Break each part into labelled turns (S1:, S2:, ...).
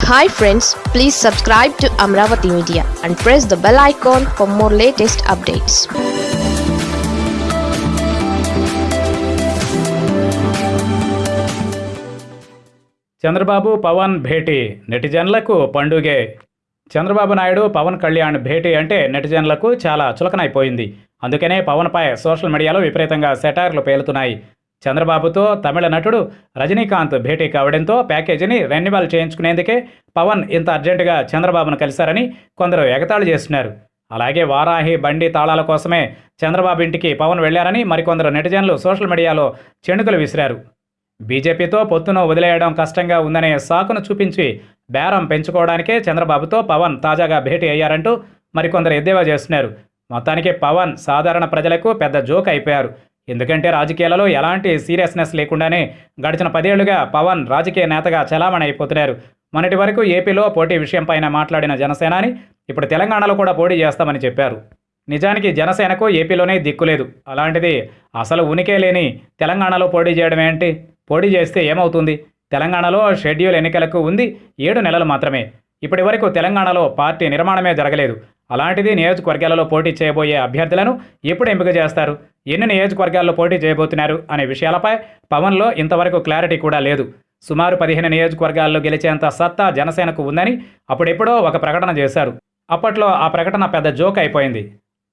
S1: Hi friends please subscribe to Amaravati media and press the bell icon for more latest updates
S2: Chandrababu Pavan భేటీ నెటిజన్లకు పండుగే. చంద్రబాబు నాయుడు పవన్ కళ్యాణ్ భేటీ అంటే నెటిజన్లకు చాలా చులకనైపోయింది. అందుకనే పవన్పై social మీడియాలో విపరీతంగా సెటార్లు పేలుతున్నాయి. చంద్రబాబుతో తమిళ నటుడు రజనీకాంత్ భేటీ కావడంతో ప్యాకేజీని రెన్యువల్ చేయించుకునేందుకే పవన్ ఇంత అర్జెంటుగా చంద్రబాబును కలిశారని కొందరు ఎగతాళి చేస్తున్నారు. అలాగే వారాహి బండి తాళాల కోసమే చంద్రబాబు ఇంటికి పవన్ వెళ్ళారని మరికొందరు నెటిజన్లు సోషల్ మీడియాలో చెణుకులు విసిరారు. బీజేపీతో పొత్తును వదిలేయడం కష్టంగా ఉందనే సాకును చూపించి బేరం పెంచుకోవడానికే చంద్రబాబుతో పవన్ తాజాగా భేటీ అయ్యారంటూ మరికొందరు ఎద్దేవా చేస్తున్నారు. మొత్తానికి పవన్ సాధారణ ప్రజలకు పెద్ద జోక్ అయిపోయారు. ఎందుకంటే రాజకీయాలలో ఎలాంటి సీరియస్నెస్ లేకుండానే గడిచిన పదేళ్ళుగా పవన్ రాజకీయ నేతగా చలామణి అయిపోతున్నారు. మొన్నటి వరకు ఏపీలో పోటీ విషయంపైన మాట్లాడిన జనసేనాని ఇప్పుడు తెలంగాణలో కూడా పోటీ చేస్తామని చెప్పారు. నిజానికి జనసేనకు ఏపీలోనే దిక్కులేదు అలాంటిది అసలు ఉనికే లేని తెలంగాణలో పోటీ చేయడం ఏంటి? పోటీ చేస్తే ఏమవుతుంది? తెలంగాణలో షెడ్యూల్ ఎన్నికలకు ఉంది. ఏడు నెలలు మాత్రమే. ఇప్పటి వరకు తెలంగాణలో పార్టీ నిర్మాణమే జరగలేదు. అలాంటిది నియోజకవర్గాలలో పోటీ చేయబోయే అభ్యర్థులను ఎప్పుడు ఎంపిక చేస్తారు? ఎన్ని నియోజకవర్గాల్లో పోటీ చేయబోతున్నారు? అనే విషయాలపై పవన్లో ఇంతవరకు క్లారిటీ కూడా లేదు. సుమారు పదిహేను నియోజకవర్గాల్లో గెలిచేంత సత్తా జనసేనకు ఉందని అప్పుడెప్పుడో ఒక ప్రకటన చేశారు. అప్పట్లో ఆ ప్రకటన పెద్ద జోక్ అయిపోయింది.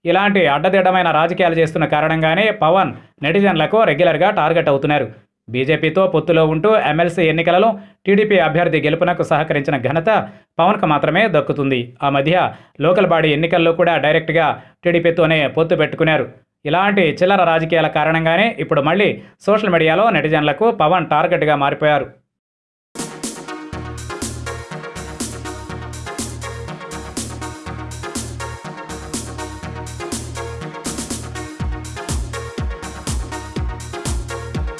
S2: ఇలాంటి అడ్డదిడ్డమైన రాజకీయాలు చేస్తున్న కారణంగానే పవన్ నెటిజన్లకు రెగ్యులర్గా టార్గెట్ అవుతున్నారు. బీజేపీతో పొత్తులో ఉంటూ ఎమ్మెల్సీ ఎన్నికలలో టీడీపీ అభ్యర్థి గెలుపునకు సహకరించిన ఘనత పవన్కు మాత్రమే దక్కుతుంది. ఆ మధ్య లోకల్ బాడీ ఎన్నికల్లో కూడా డైరెక్ట్గా టీడీపీతోనే పొత్తు పెట్టుకున్నారు. ఇలాంటి చిల్లర రాజకీయాల కారణంగానే ఇప్పుడు మళ్ళీ సోషల్ మీడియాలో నెటిజన్లకు పవన్ టార్గెట్గా మారిపోయారు.